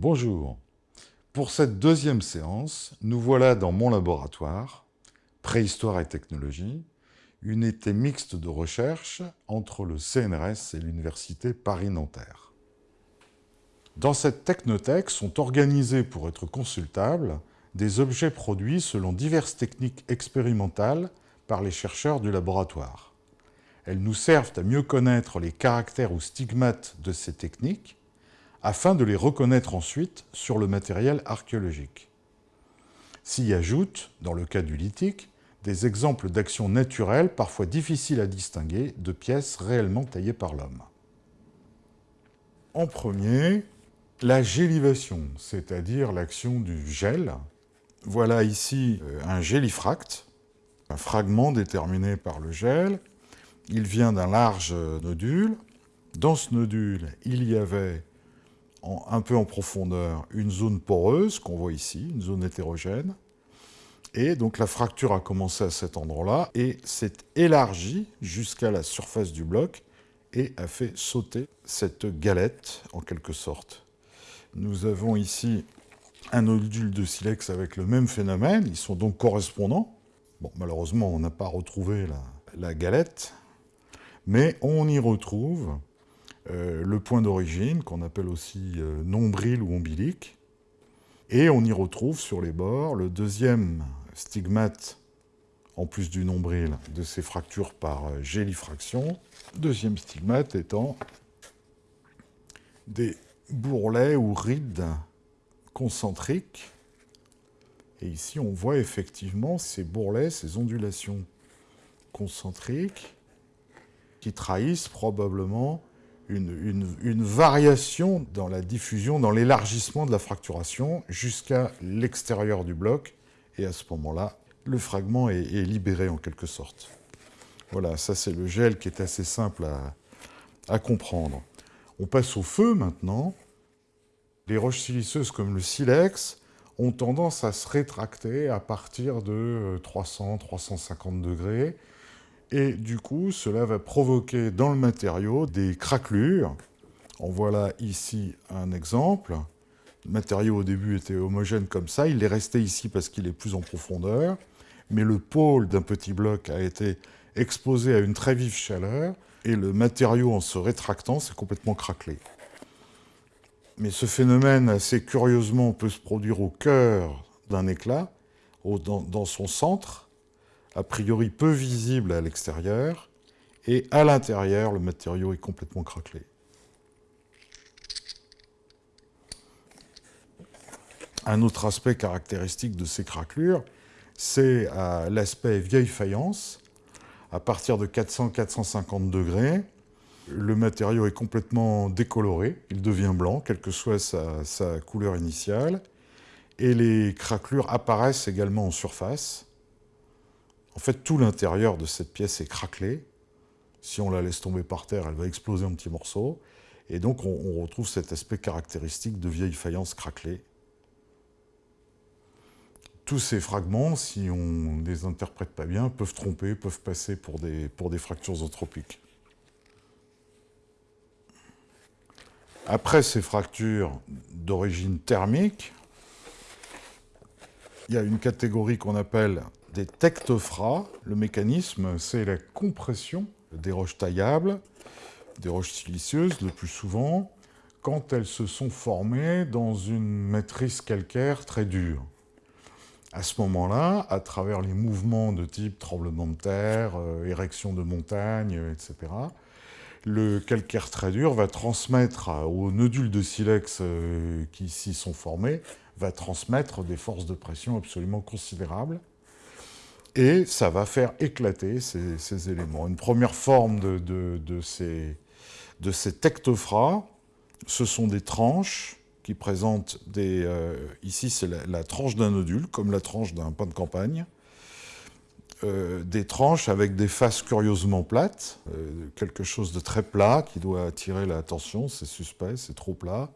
Bonjour. Pour cette deuxième séance, nous voilà dans mon laboratoire, Préhistoire et technologie, une unité mixte de recherche entre le CNRS et l'Université Paris-Nanterre. Dans cette technothèque sont organisés pour être consultables des objets produits selon diverses techniques expérimentales par les chercheurs du laboratoire. Elles nous servent à mieux connaître les caractères ou stigmates de ces techniques afin de les reconnaître ensuite sur le matériel archéologique. S'y ajoutent, dans le cas du lithique, des exemples d'actions naturelles parfois difficiles à distinguer de pièces réellement taillées par l'homme. En premier, la gélivation, c'est-à-dire l'action du gel. Voilà ici euh, un gélifracte, un fragment déterminé par le gel. Il vient d'un large nodule. Dans ce nodule, il y avait un peu en profondeur une zone poreuse qu'on voit ici, une zone hétérogène. Et donc la fracture a commencé à cet endroit-là et s'est élargie jusqu'à la surface du bloc et a fait sauter cette galette en quelque sorte. Nous avons ici un nodule de silex avec le même phénomène, ils sont donc correspondants. Bon, malheureusement, on n'a pas retrouvé la, la, galette, mais on y retrouve euh, le point d'origine, qu'on appelle aussi euh, nombril ou ombilique, et on y retrouve sur les bords le deuxième stigmate, en plus du nombril, de ces fractures par euh, gélifraction. Deuxième stigmate étant des bourrelets ou rides concentriques. Et ici, on voit effectivement ces bourrelets, ces ondulations concentriques qui trahissent probablement une, variation dans la diffusion, dans l'élargissement de la fracturation jusqu'à l'extérieur du bloc. Et à ce moment-là, le fragment est, libéré en quelque sorte. Voilà, ça c'est le gel qui est assez simple à, comprendre. On passe au feu maintenant. Les roches siliceuses comme le silex ont tendance à se rétracter à partir de 300-350 euh, degrés. Et du coup, cela va provoquer dans le matériau des craquelures. En voilà ici un exemple. Le matériau au début était homogène comme ça, il est resté ici parce qu'il est plus en profondeur, mais le pôle d'un petit bloc a été exposé à une très vive chaleur, et le matériau en se rétractant s'est complètement craquelé. Mais ce phénomène, assez curieusement, peut se produire au cœur d'un éclat, dans son centre, a priori peu visible à l'extérieur, et à l'intérieur, le matériau est complètement craquelé. Un autre aspect caractéristique de ces craquelures, c'est euh, l'aspect vieille faïence. À partir de 400-450 degrés, le matériau est complètement décoloré, il devient blanc, quelle que soit sa, sa couleur initiale, et les craquelures apparaissent également en surface, en fait, tout l'intérieur de cette pièce est craquelé. Si on la laisse tomber par terre, elle va exploser en petits morceaux. Et donc, on, retrouve cet aspect caractéristique de vieille faïence craquelée. Tous ces fragments, si on ne les interprète pas bien, peuvent tromper, peuvent passer pour des, pour des fractures anthropiques. Après ces fractures d'origine thermique, il y a une catégorie qu'on appelle des tectophras. Le mécanisme, c'est la compression des roches taillables, des roches siliceuses le plus souvent, quand elles se sont formées dans une matrice calcaire très dure. À ce moment-là, à travers les mouvements de type tremblement de terre, euh, érection de montagne, etc., le calcaire très dur va transmettre aux nodules de silex euh, qui s'y sont formés, va transmettre des forces de pression absolument considérables et ça va faire éclater ces, éléments. Une première forme de, ces, de tectophras, ce sont des tranches qui présentent des... Euh, ici, c'est la, tranche d'un nodule, comme la tranche d'un pain de campagne. Euh, des tranches avec des faces curieusement plates, euh, quelque chose de très plat qui doit attirer l'attention, c'est suspect, c'est trop plat.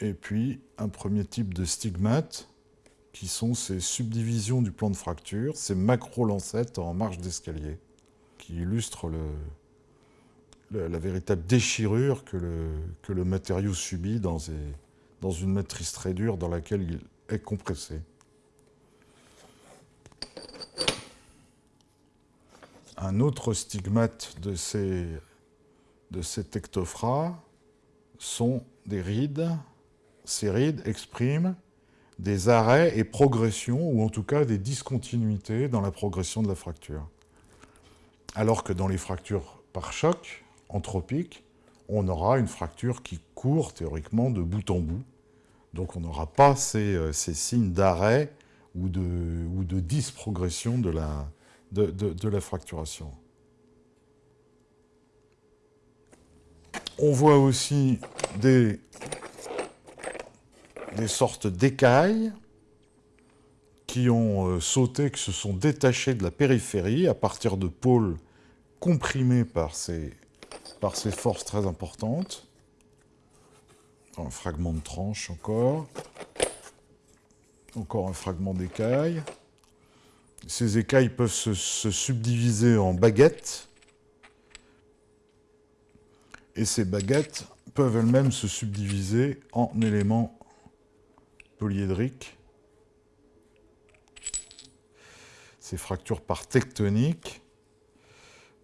Et puis, un premier type de stigmate, qui sont ces subdivisions du plan de fracture, ces macro-lancettes en marche d'escalier, qui illustrent la, véritable déchirure que le, matériau subit dans, dans une matrice très dure dans laquelle il est compressé. Un autre stigmate de ces, de ces tectophras sont des rides. Ces rides expriment des arrêts et progressions, ou en tout cas des discontinuités dans la progression de la fracture. Alors que dans les fractures par choc, anthropiques, on aura une fracture qui court théoriquement de bout en bout. Donc on n'aura pas ces, euh, signes d'arrêt ou de, ou de disprogression la, de, la fracturation. On voit aussi des, des sortes d'écailles qui ont euh, sauté, qui se sont détachées de la périphérie à partir de pôles comprimés par ces, forces très importantes. Un fragment de tranche encore. Encore un fragment d'écaille. Ces écailles peuvent se, subdiviser en baguettes. Et ces baguettes peuvent elles-mêmes se subdiviser en éléments polyédriques. Ces fractures par tectonique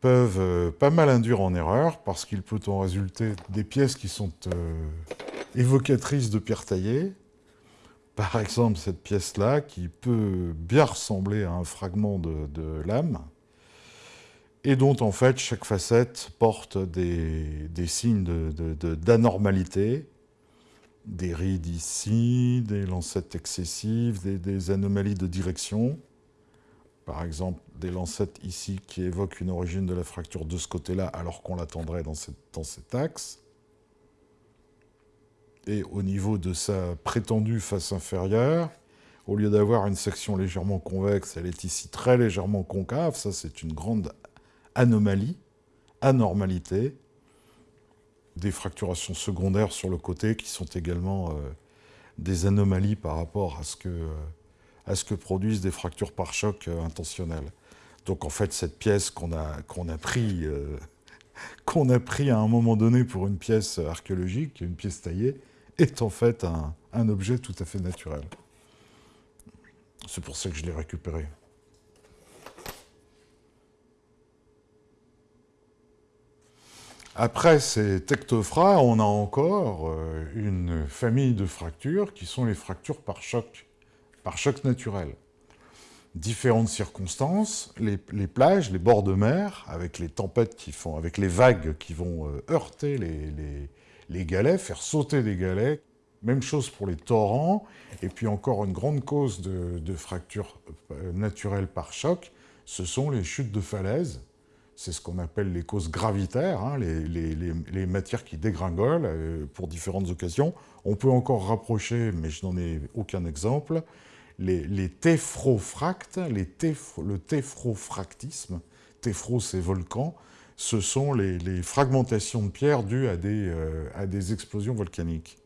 peuvent euh, pas mal induire en erreur parce qu'il peut en résulter des pièces qui sont euh, évocatrices de pierres taillées, par exemple, cette pièce-là, qui peut bien ressembler à un fragment de, lame, et dont, en fait, chaque facette porte des, signes d'anormalité, des rides ici, des lancettes excessives, des, anomalies de direction, par exemple, des lancettes ici qui évoquent une origine de la fracture de ce côté-là, alors qu'on l'attendrait dans, dans cet axe et au niveau de sa prétendue face inférieure, au lieu d'avoir une section légèrement convexe, elle est ici très légèrement concave. Ça, c'est une grande anomalie, anormalité. Des fracturations secondaires sur le côté qui sont également euh, des anomalies par rapport à ce que, euh, à ce que produisent des fractures par choc euh, intentionnelles. Donc en fait, cette pièce qu'on a, qu'on a pris... qu'on a pris à un moment donné pour une pièce archéologique, une pièce taillée, est en fait un, objet tout à fait naturel. C'est pour ça que je l'ai récupéré. Après ces tectophras, on a encore euh, une famille de fractures qui sont les fractures par choc, par choc naturel. Différentes circonstances, les, plages, les bords de mer, avec les tempêtes qui font, avec les vagues qui vont euh, heurter les, galets, faire sauter des galets. Même chose pour les torrents. Et puis encore une grande cause de, fracture euh, naturelle par choc, ce sont les chutes de falaise. C'est ce qu'on appelle les causes gravitaires, hein, les, matières qui dégringolent euh, pour différentes occasions. On peut encore rapprocher, mais je n'en ai aucun exemple, les, téphrofractes, le téphrofractisme. Téphro, c'est volcan ce sont les, fragmentations de pierres dues à des, euh, explosions volcaniques.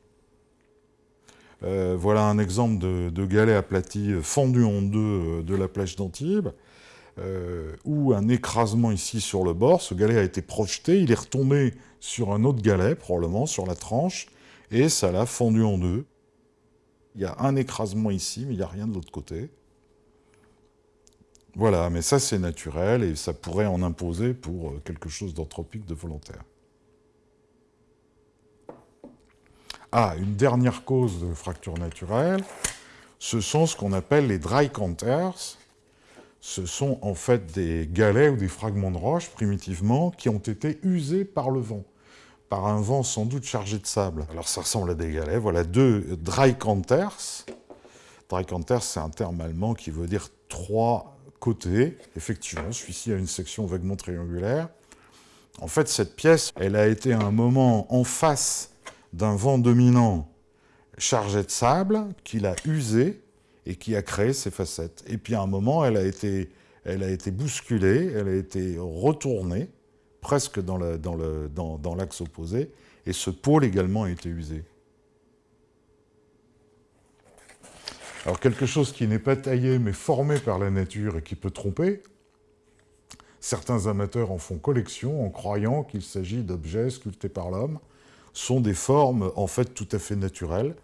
Euh, voilà un exemple de, galet aplati fendu en deux euh, de la plage d'Antibes, où un écrasement ici sur le bord, ce galet a été projeté, il est retombé sur un autre galet, probablement, sur la tranche, et ça l'a fendu en deux. Il y a un écrasement ici, mais il n'y a rien de l'autre côté. Voilà, mais ça c'est naturel et ça pourrait en imposer pour euh, quelque chose d'anthropique, de volontaire. Ah, une dernière cause de fracture naturelle, ce sont ce qu'on appelle les dry counters. Ce sont en fait des galets ou des fragments de roche, primitivement, qui ont été usés par le vent, par un vent sans doute chargé de sable. Alors ça ressemble à des galets, voilà deux. Dry counters, c'est un terme allemand qui veut dire trois côté. Effectivement, celui-ci a une section vaguement triangulaire. En fait, cette pièce, elle a été à un moment en face d'un vent dominant chargé de sable qui l'a usé et qui a créé ces facettes. Et puis à un moment, elle a été, elle a été bousculée, elle a été retournée, presque dans l'axe opposé, et ce pôle également a été usé. Alors quelque chose qui n'est pas taillé mais formé par la nature et qui peut tromper, certains amateurs en font collection en croyant qu'il s'agit d'objets sculptés par l'homme, sont des formes en fait tout à fait naturelles.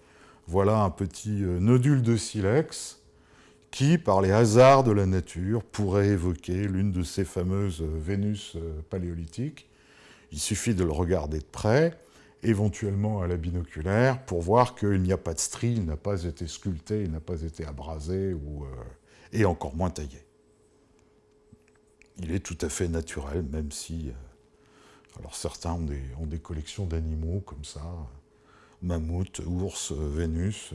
Voilà un petit euh, nodule de silex qui, par les hasards de la nature, pourrait évoquer l'une de ces fameuses euh, Vénus euh, paléolithiques. Il suffit de le regarder de près, éventuellement à la binoculaire, pour voir qu'il n'y a pas de strie, il n'a pas été sculpté, il n'a pas été abrasé, et encore moins taillé. Il est tout à fait naturel, même si... alors certains ont des collections d'animaux comme ça, mammouth, ours, Vénus...